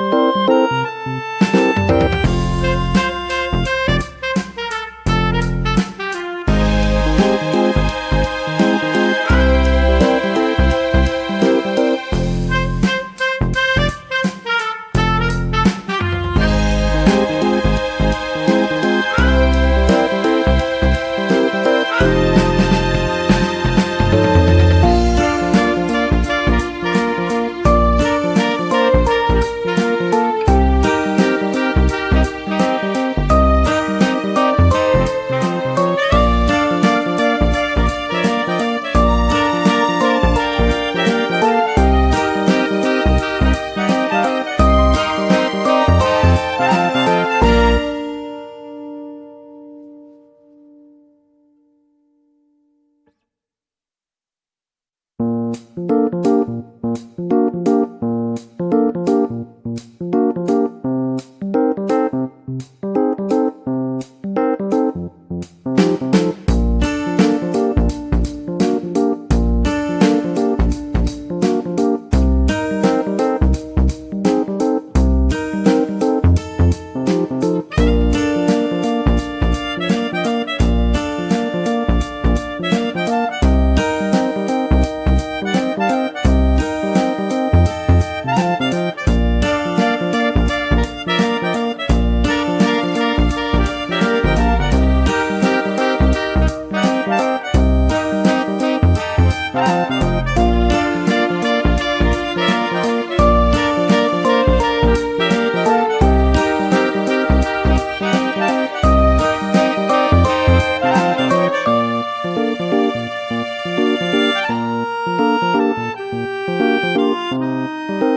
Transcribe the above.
Música you.